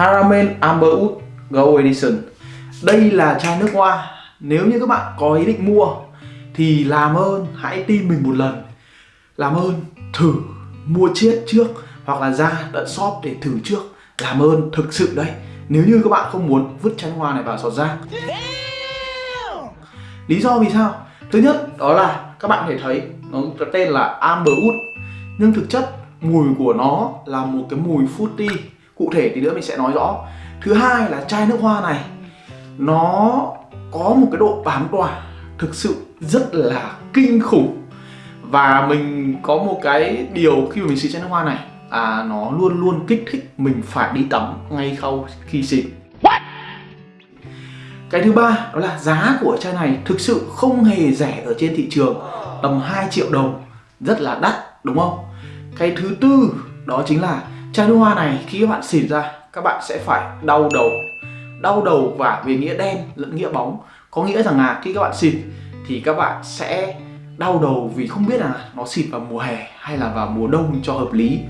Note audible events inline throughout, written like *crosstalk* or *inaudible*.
Haramen Amberwood Gold Edition. Đây là chai nước hoa. Nếu như các bạn có ý định mua Thì làm ơn hãy tin mình một lần. Làm ơn thử mua chiết trước Hoặc là ra tận shop để thử trước. Làm ơn thực sự đấy. Nếu như các bạn không muốn vứt chai nước hoa này vào sọt rác Lý do vì sao? Thứ nhất đó là các bạn thể thấy nó tên là Amberwood, Nhưng thực chất mùi của nó là một cái mùi fruity. Cụ thể thì nữa mình sẽ nói rõ. Thứ hai là chai nước hoa này Nó có một cái độ bám tỏa thực sự rất là kinh khủng. Và mình có một cái điều khi mà mình xịt chai nước hoa này à, Nó luôn luôn kích thích mình phải đi tắm ngay sau khi xịt. Cái thứ ba đó là giá của chai này thực sự không hề rẻ ở trên thị trường Tầm 2 triệu đồng Rất là đắt đúng không? Cái thứ tư đó chính là chai nước hoa này, khi các bạn xịt ra, Các bạn sẽ phải đau đầu. Đau đầu và về nghĩa đen lẫn nghĩa bóng. Có nghĩa rằng là khi các bạn xịt thì các bạn sẽ đau đầu vì không biết là nó xịt vào mùa hè hay là vào mùa đông cho hợp lý.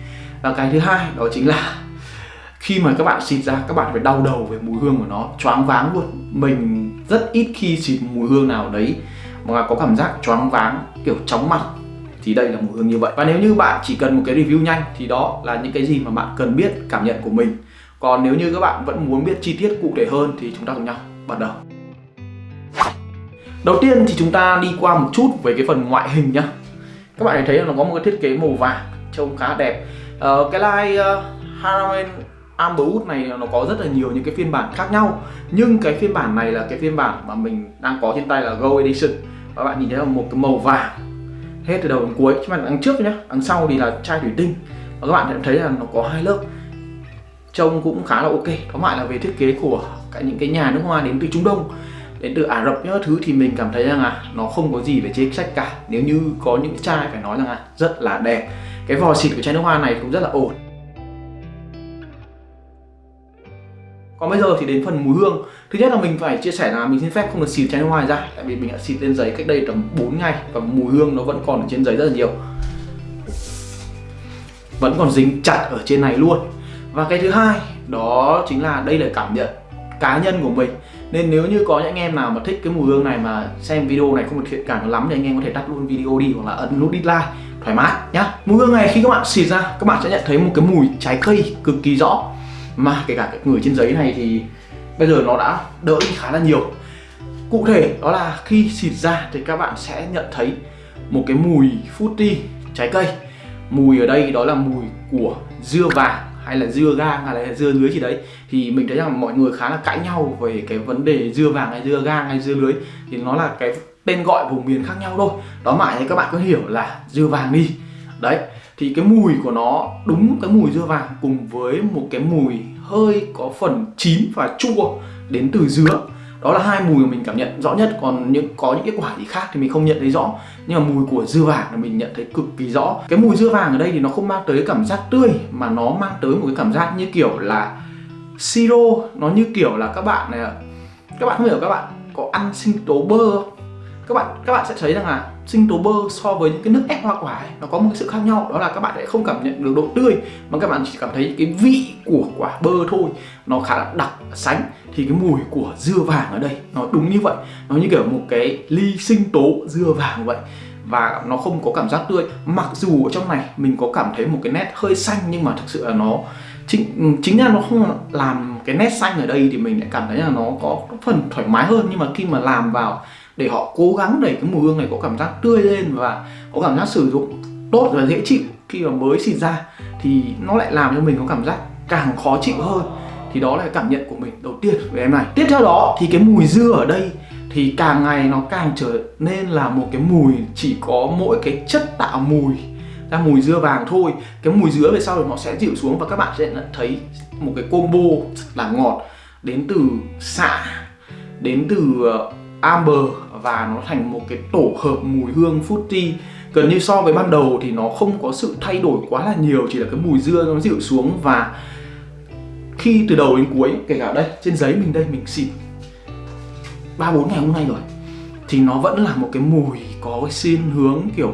Và cái thứ hai đó chính là *laughs* khi mà các bạn xịt ra, các bạn phải đau đầu về mùi hương của nó. Choáng váng luôn. Mình rất ít khi xịt mùi hương nào đấy mà có cảm giác choáng váng, kiểu chóng mặt thì đây là một hương như vậy. Và nếu như bạn chỉ cần một cái review nhanh thì đó là những cái gì mà bạn cần biết cảm nhận của mình. Còn nếu như các bạn vẫn muốn biết chi tiết cụ thể hơn thì chúng ta cùng nhau bắt đầu. Đầu tiên thì chúng ta đi qua một chút về cái phần ngoại hình nhá. Các bạn thấy là nó có một cái thiết kế màu vàng trông khá đẹp. Uh, cái line ờ, uh, Haramen Amberwood này nó có rất là nhiều những cái phiên bản khác nhau. Nhưng cái phiên bản này là cái phiên bản mà mình đang có trên tay là Gold Edition. Và bạn nhìn thấy là một cái màu vàng hết từ đầu đến cuối. Chứ mà đằng trước nhá, đằng sau thì là chai thủy tinh. Và các bạn sẽ thấy là nó có hai lớp. Trông cũng khá là ok. Tóm lại là về thiết kế của cả những cái nhà nước hoa đến từ Trung Đông, đến từ Ả Rập những thứ thì mình cảm thấy rằng là nó không có gì về chế sách cả. Nếu như có những chai phải nói rằng là rất là đẹp. Cái vò xịt của chai nước hoa này cũng rất là ổn. Còn bây giờ thì đến phần mùi hương. Thứ nhất là mình phải chia sẻ là mình xin phép không được xịt chai nước hoa ra, Tại vì mình đã xịt lên giấy cách đây tầm 4 ngày Và mùi hương nó vẫn còn ở trên giấy rất là nhiều. Vẫn còn dính chặt ở trên này luôn. Và cái thứ hai đó chính là đây là cảm nhận cá nhân của mình. Nên nếu như có những anh em nào mà thích cái mùi hương này mà xem video này không được thiện cảm lắm Thì anh em có thể tắt luôn video đi hoặc là ấn nút dislike thoải mái nhá. Mùi hương này khi các bạn xịt ra, các bạn sẽ nhận thấy một cái mùi trái cây cực kỳ rõ mà kể cả cái người trên giấy này thì bây giờ nó đã đỡ đi khá là nhiều. Cụ thể đó là khi xịt ra thì các bạn sẽ nhận thấy một cái mùi fruity trái cây. Mùi ở đây đó là mùi của dưa vàng hay là dưa gang hay là dưa lưới gì đấy. Thì mình thấy rằng mọi người khá là cãi nhau về cái vấn đề dưa vàng hay dưa gang hay dưa lưới. Thì nó là cái tên gọi vùng miền khác nhau thôi. Đó mãi thì các bạn có hiểu là dưa vàng đi. Đấy, thì cái mùi của nó đúng cái mùi dưa vàng cùng với một cái mùi hơi có phần chín và chua đến từ dứa. Đó là hai mùi mà mình cảm nhận rõ nhất. Còn những, có những cái quả gì khác thì mình không nhận thấy rõ. Nhưng mà mùi của dưa vàng là mình nhận thấy cực kỳ rõ. Cái mùi dưa vàng ở đây thì nó không mang tới cảm giác tươi, mà nó mang tới một cái cảm giác như kiểu là siro. Nó như kiểu là các bạn này các bạn không hiểu các bạn có ăn sinh tố bơ không? Các bạn các bạn sẽ thấy rằng là sinh tố bơ so với những cái nước ép hoa quả ấy, nó có một sự khác nhau đó là các bạn sẽ không cảm nhận được độ tươi mà các bạn chỉ cảm thấy cái vị của quả bơ thôi nó khá là đặc sánh. Thì cái mùi của dưa vàng ở đây nó đúng như vậy nó như kiểu một cái ly sinh tố dưa vàng vậy. Và nó không có cảm giác tươi mặc dù ở trong này mình có cảm thấy một cái nét hơi xanh nhưng mà thực sự là nó chính ừ, chính là nó không làm cái nét xanh ở đây thì mình lại cảm thấy là nó có phần thoải mái hơn. Nhưng mà khi mà làm vào để họ cố gắng để cái mùi hương này có cảm giác tươi lên và có cảm giác sử dụng tốt và dễ chịu khi mà mới xịt ra, thì nó lại làm cho mình có cảm giác càng khó chịu hơn. Thì đó là cái cảm nhận của mình đầu tiên về em này. Tiếp theo đó, thì cái mùi dưa ở đây thì càng ngày nó càng trở nên là một cái mùi chỉ có mỗi cái chất tạo mùi ra, mùi dưa vàng thôi. Cái mùi dứa về sau thì nó sẽ dịu xuống và các bạn sẽ thấy một cái combo là ngọt đến từ xạ đến từ ờ, amber và nó thành một cái tổ hợp mùi hương fruity. Gần như so với ban đầu thì nó không có sự thay đổi quá là nhiều, chỉ là cái mùi dưa nó dịu xuống. Và khi từ đầu đến cuối, kể cả đây, trên giấy mình đây, mình xịt ba bốn ngày hôm nay rồi, thì nó vẫn là một cái mùi có cái xin hướng kiểu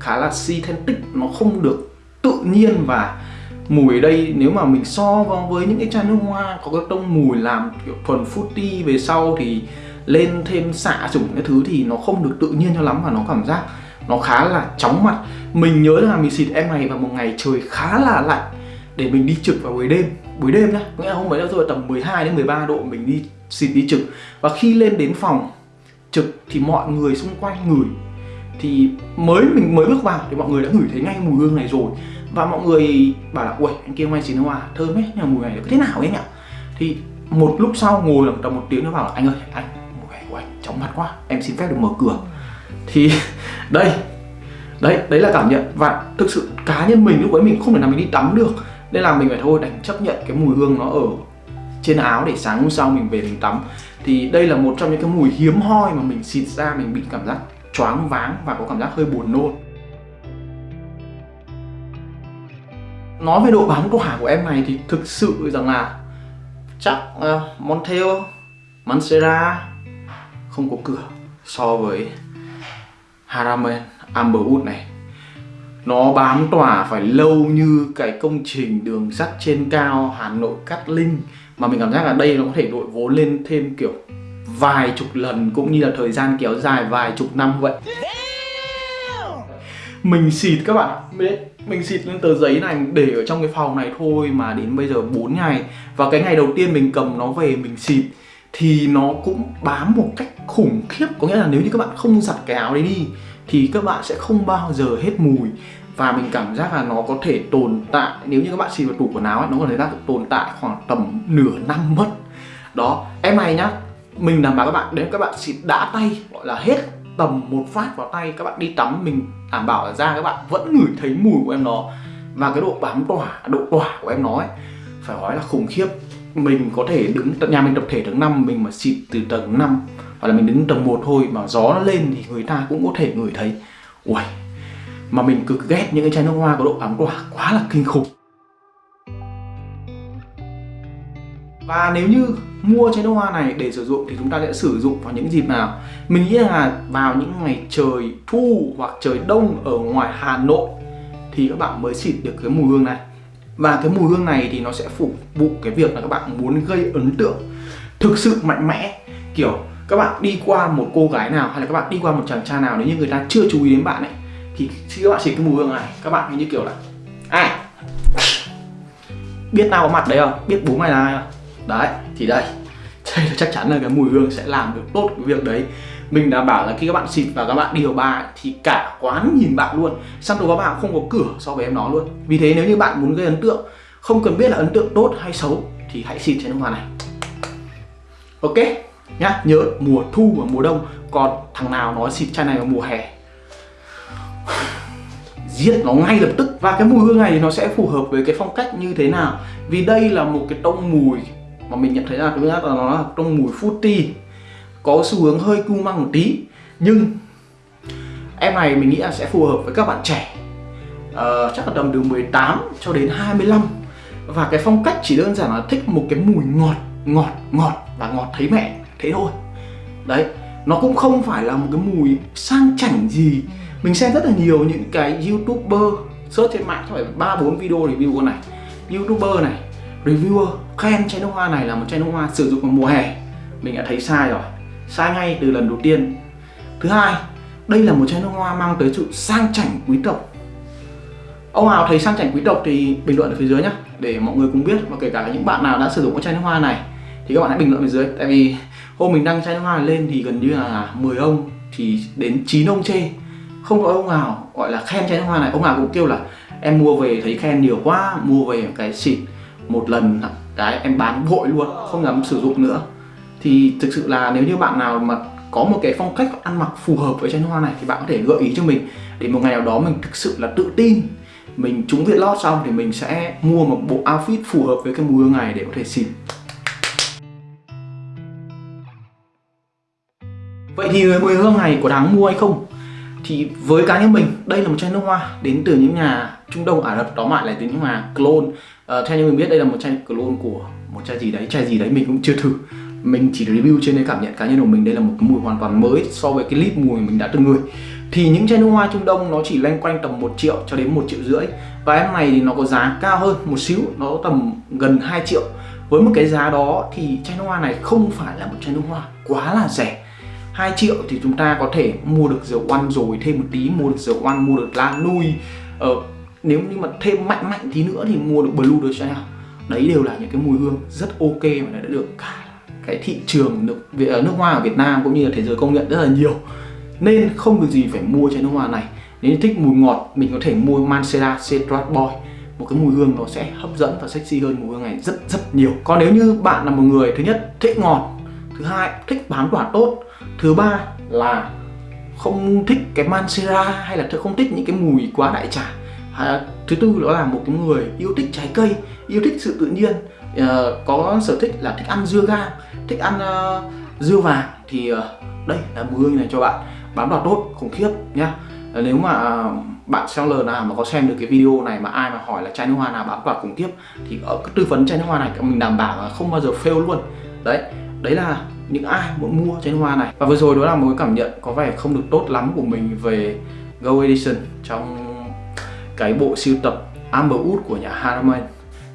khá là synthetic. Nó không được tự nhiên và mùi ở đây nếu mà mình so với những cái chai nước hoa có cái tông mùi làm kiểu thuần fruity về sau thì lên thêm xạ chủng cái thứ thì nó không được tự nhiên cho lắm và nó cảm giác nó khá là chóng mặt. Mình nhớ là mình xịt em này vào một ngày trời khá là lạnh để mình đi trực vào buổi đêm. Buổi đêm nhá, có nghĩa là hôm ấy rồi tầm 12 đến 13 độ mình đi xịt đi trực. Và khi lên đến phòng trực thì mọi người xung quanh ngửi. Thì mới mình, mới bước vào thì mọi người đã ngửi thấy ngay mùi hương này rồi. Và mọi người bảo là ui anh kia may xịt hoa, thơm ấy nhưng mà mùi này thế nào ấy nhỉ? Thì một lúc sau ngồi tầm một tiếng nó bảo là, anh ơi, anh chóng mặt quá em xin phép được mở cửa. Thì đây đấy đấy là cảm nhận. Và thực sự cá nhân mình lúc ấy mình không thể nào mình đi tắm được. Nên là mình phải thôi đành chấp nhận cái mùi hương nó ở trên áo để sáng hôm sau mình về mình tắm. Thì đây là một trong những cái mùi hiếm hoi mà mình xịt ra mình bị cảm giác choáng váng và có cảm giác hơi buồn nôn. Nói về độ bám tỏa của em này thì thực sự rằng là chắc uh, Montel, Mancera không có cửa so với Haramen Amberwood này. Nó bám tỏa phải lâu như cái công trình đường sắt trên cao Hà Nội Cát Linh. Mà mình cảm giác là đây nó có thể đội vốn lên thêm kiểu vài chục lần cũng như là thời gian kéo dài vài chục năm vậy. Mình xịt các bạn. Mình xịt lên tờ giấy này để ở trong cái phòng này thôi mà đến bây giờ 4 ngày. Và cái ngày đầu tiên mình cầm nó về mình xịt thì nó cũng bám một cách khủng khiếp. Có nghĩa là nếu như các bạn không giặt cái áo đấy đi thì các bạn sẽ không bao giờ hết mùi. Và mình cảm giác là nó có thể tồn tại nếu như các bạn xịt vào tủ quần áo ấy, nó có thể đang tồn tại khoảng tầm nửa năm mất. Đó em này nhá mình đảm bảo các bạn nếu các bạn xịt đã tay gọi là hết tầm một phát vào tay các bạn đi tắm mình đảm bảo là ra các bạn vẫn ngửi thấy mùi của em nó. Và cái độ bám tỏa độ tỏa của em nó ấy phải nói là khủng khiếp mình có thể đứng nhà mình tập thể tầng 5 mình mà xịt từ tầng 5 hoặc là mình đứng tầng 1 thôi mà gió nó lên thì người ta cũng có thể ngửi thấy. Ui mà mình cực ghét những cái chai nước hoa có độ ấm tỏa quá là kinh khủng. Và nếu như mua chai nước hoa này để sử dụng thì chúng ta sẽ sử dụng vào những dịp nào? Mình nghĩ là vào những ngày trời thu hoặc trời đông ở ngoài Hà Nội thì các bạn mới xịt được cái mùi hương này và cái mùi hương này thì nó sẽ phục vụ cái việc là các bạn muốn gây ấn tượng thực sự mạnh mẽ. Kiểu, các bạn đi qua một cô gái nào hay là các bạn đi qua một chàng trai nào, nếu như người ta chưa chú ý đến bạn ấy, thì khi các bạn xịt cái mùi hương này, các bạn như kiểu là, ai? Biết tao có mặt đấy không? Biết bố mày là ai không? Đấy, thì đây. *laughs* Đây là chắc chắn là cái mùi hương sẽ làm được tốt cái việc đấy mình đảm bảo là khi các bạn xịt và các bạn điều vào thì cả quán nhìn bạn luôn. Săn đồ các bạn không có cửa so với em nó luôn. Vì thế nếu như bạn muốn gây ấn tượng, không cần biết là ấn tượng tốt hay xấu thì hãy xịt chai nước hoa này. Ok? Nhá, nhớ mùa thu và mùa đông. Còn thằng nào nói xịt chai này vào mùa hè? *sighs* Giết nó ngay lập tức. Và cái mùi hương này thì nó sẽ phù hợp với cái phong cách như thế nào? Vì đây là một cái tông mùi mà mình nhận thấy là thứ nhất là nó là tông mùi fruity có xu hướng hơi cu măng một tí. Nhưng em này mình nghĩ là sẽ phù hợp với các bạn trẻ. Uh, chắc là tầm từ 18 cho đến 25 và cái phong cách chỉ đơn giản là thích một cái mùi ngọt ngọt ngọt và ngọt thấy mẹ thế thôi. Đấy nó cũng không phải là một cái mùi sang chảnh gì. Mình xem rất là nhiều những cái youtuber search trên mạng phải ba bốn video review con này. Youtuber này reviewer khen chai nước hoa này là một chai nước hoa sử dụng vào mùa hè. Mình đã thấy sai rồi sai ngay từ lần đầu tiên. Thứ hai, đây là một chai nước hoa mang tới sự sang chảnh quý tộc. Ông nào thấy sang chảnh quý tộc thì bình luận ở phía dưới nhé để mọi người cùng biết và kể cả những bạn nào đã sử dụng cái chai nước hoa này thì các bạn hãy bình luận phía dưới. Tại vì hôm mình đăng chai nước hoa này lên thì gần như là 10 ông thì đến 9 ông chê. Không có ông nào gọi là khen chai nước hoa này. Ông nào cũng kêu là em mua về thấy khen nhiều quá, mua về cái xịt một lần cái em bán vội luôn, không dám sử dụng nữa thì thực sự là nếu như bạn nào mà có một cái phong cách ăn mặc phù hợp với chai nước hoa này thì bạn có thể gợi ý cho mình. Để một ngày nào đó mình thực sự là tự tin mình trúng việt lót xong thì mình sẽ mua một bộ outfit phù hợp với cái mùi hương này để có thể xịt Vậy thì người mùi hương này có đáng mua hay không? Thì với cá nhân mình, đây là một chai nước hoa đến từ những nhà Trung Đông Ả Rập đó lại từ những nhà clone uh, ờ, Theo như mình biết đây là một chai clone của một chai gì đấy, chai gì đấy mình cũng chưa thử. Mình chỉ review trên cái cảm nhận cá nhân của mình đây là một cái mùi hoàn toàn mới so với cái clip mùi mình đã từng ngửi. Thì những chai nước hoa Trung Đông nó chỉ loanh quanh tầm 1 triệu cho đến một triệu rưỡi. Và em này thì nó có giá cao hơn một xíu nó tầm gần 2 triệu. Với một cái giá đó thì chai nước hoa này không phải là một chai nước hoa quá là rẻ. 2 triệu thì chúng ta có thể mua được dầu oan rồi thêm một tí mua được dầu oan mua được la nui ờ, nếu như mà thêm mạnh mạnh tí nữa thì mua được blue được chanel. Đấy đều là những cái mùi hương rất ok mà đã được cả cái thị trường nước ờ, nước hoa ở Việt Nam cũng như là thế giới công nhận rất là nhiều. Nên không được gì phải mua chai nước hoa này. Nếu thích mùi ngọt, mình có thể mua Mancera Citrat Boy. Một cái mùi hương nó sẽ hấp dẫn và sexy hơn mùi hương này rất rất nhiều. Còn nếu như bạn là một người, thứ nhất, thích ngọt, thứ hai, thích bán quả tốt, thứ ba là không thích cái Mancera hay là không thích những cái mùi quá đại trà. Thứ tư đó là một cái người yêu thích trái cây, yêu thích sự tự nhiên uh, có sở thích là thích ăn dưa ga, thích ăn uh, dưa vàng. Thì uh, đây là mùi hương này cho bạn. Bám đoạt tốt khủng khiếp nhá. Nếu mà bạn seller nào mà có xem được cái video này mà ai mà hỏi là chai nước hoa nào bám đoạt khủng khiếp thì ở cái tư vấn chai nước hoa này mình đảm bảo là không bao giờ fail luôn. Đấy đấy là những ai muốn mua chai nước hoa này. Và vừa rồi đó là một cái cảm nhận có vẻ không được tốt lắm của mình về Go Edition trong cái bộ siêu tập Amber Wood của nhà Harman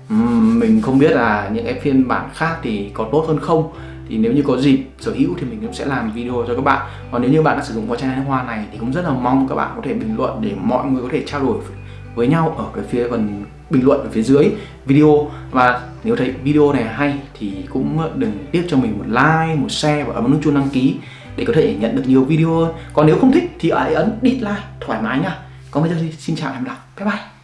mình không biết là những cái phiên bản khác thì có tốt hơn không. Thì nếu như có dịp sở hữu thì mình cũng sẽ làm video cho các bạn. Còn nếu như bạn đã sử dụng qua chai hoa này thì cũng rất là mong các bạn có thể bình luận để mọi người có thể trao đổi với nhau ở cái phía phần bình luận ở phía dưới video. Và nếu thấy video này hay thì cũng đừng tiếc cho mình một like, một share và ấn nút chuông đăng ký để có thể nhận được nhiều video hơn. Còn nếu không thích thì hãy ấn dislike thoải mái nha. Còn bây giờ thì xin chào và hẹn gặp lại. Bye bye.